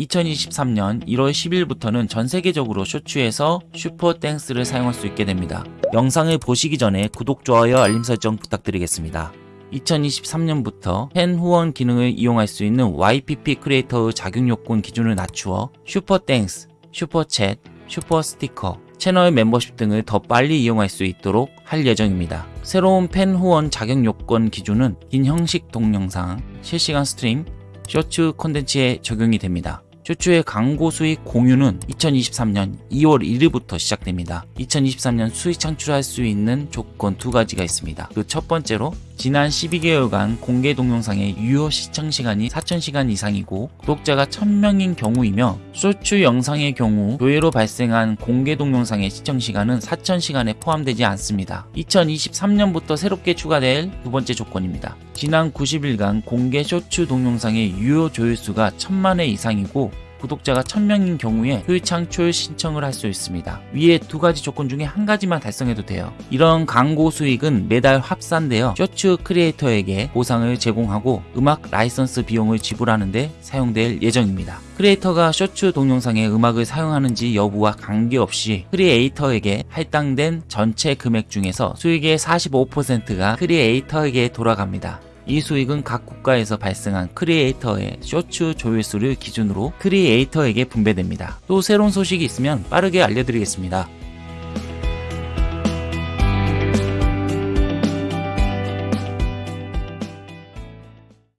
2023년 1월 10일부터는 전 세계적으로 Shorts에서 Super Thanks를 사용할 수 있게 됩니다. 영상을 보시기 전에 구독, 좋아요, 알림 설정 부탁드리겠습니다. 2023년부터 팬 후원 기능을 이용할 수 있는 YPP 크리에이터의 자격 요건 기준을 낮추어 Super Thanks, Super Chat, Super Sticker, 채널 멤버십 등을 더 빨리 이용할 수 있도록 할 예정입니다. 새로운 팬 후원 자격 요건 기준은 긴 형식 동영상, 실시간 stream, 쇼츠 콘텐츠에 적용이 됩니다. 쇼츠의 광고 수익 공유는 2023년 2월 1일부터 시작됩니다. 2023년 수익 창출할 수 있는 조건 두 가지가 있습니다. 그 첫 번째로 지난 12개월간 공개 동영상의 유효 시청 시간이 4,000시간 이상이고 구독자가 1,000명인 경우이며 쇼츠 영상의 경우 조회로 발생한 공개 동영상의 시청 시간은 4,000시간에 포함되지 않습니다. 2023년부터 새롭게 추가될 두 번째 조건입니다. 지난 90일간 공개 쇼츠 동영상의 유효 조회수가 1,000만회 이상이고 구독자가 1000명인 경우에 수익 창출 신청을 할 수 있습니다. 위에 두 가지 조건 중에 한 가지만 달성해도 돼요. 이런 광고 수익은 매달 합산되어 쇼츠 크리에이터에게 보상을 제공하고 음악 라이선스 비용을 지불하는데 사용될 예정입니다. 크리에이터가 쇼츠 동영상에 음악을 사용하는지 여부와 관계없이 크리에이터에게 할당된 전체 금액 중에서 수익의 45%가 크리에이터에게 돌아갑니다. 이 수익은 각 국가에서 발생한 크리에이터의 쇼츠 조회수를 기준으로 크리에이터에게 분배됩니다. 또 새로운 소식이 있으면 빠르게 알려드리겠습니다.